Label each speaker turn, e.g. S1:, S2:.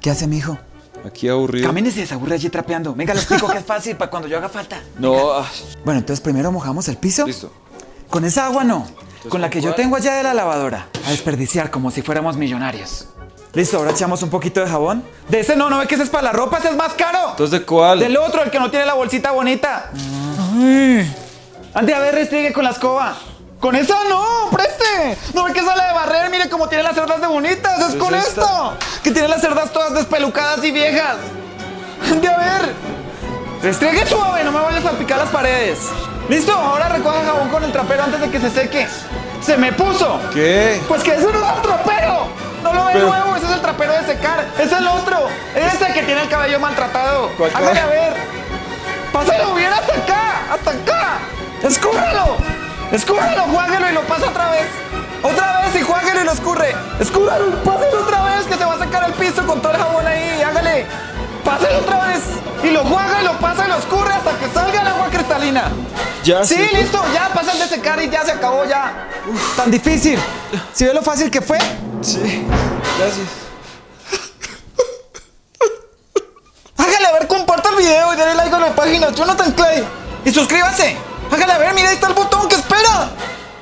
S1: ¿Qué hace, mijo?
S2: Aquí aburrido.
S1: Camine y se desaburre allí trapeando. Venga, lo explico que es fácil para cuando yo haga falta.
S2: No, ah,
S1: Bueno, entonces primero mojamos el piso.
S2: listo.
S1: Con esa agua no. Con la
S2: ¿con
S1: que yo tengo allá de la lavadora. A desperdiciar como si fuéramos millonarios. Listo, ahora echamos un poquito de jabón. De ese no, no ve que ese es para la ropa, ese es más caro.
S2: Entonces, ¿de cuál?
S1: Del otro, el que no tiene la bolsita bonita. Ay. Ande a ver, restregue con la escoba. Con esa no, preste. No ve que sale de cómo tiene las cerdas de bonitas. Es
S2: ¿Es
S1: con
S2: esta?
S1: esto. Que tiene las cerdas todas despelucadas y viejas. Ande a ver. Restregue suave, no me vayas a salpicar las paredes. Listo, ahora recoja jabón con el trapero antes de que se seque. Se me puso.
S2: ¿Qué?
S1: Pues que eso no es el trapero. No lo ve
S2: Pero-
S1: nuevo, ese es el trapero de secar. Es el otro. Ese que tiene el cabello maltratado.
S2: ¿Cuál
S1: Hágale a ver. Pásalo bien hasta acá, hasta acá. Escúralo. Escúralo, juáguelo y lo pasa otra vez. Escúralo, pásalo otra vez que se va a sacar el piso con todo el jabón ahí. Hágale. Pásalo otra vez. Y lo juega y lo pasa y lo escurre hasta que salga el agua cristalina.
S2: Ya
S1: Sí, listo, ya pasa el de secar y ya se acabó ya. Tan difícil. ¿Sí ve lo fácil que fue?
S2: Sí, gracias.
S1: Hágale a ver, comparta el video y dale like a la página Jonathan Clay. Y suscríbase. Hágale a ver, mira,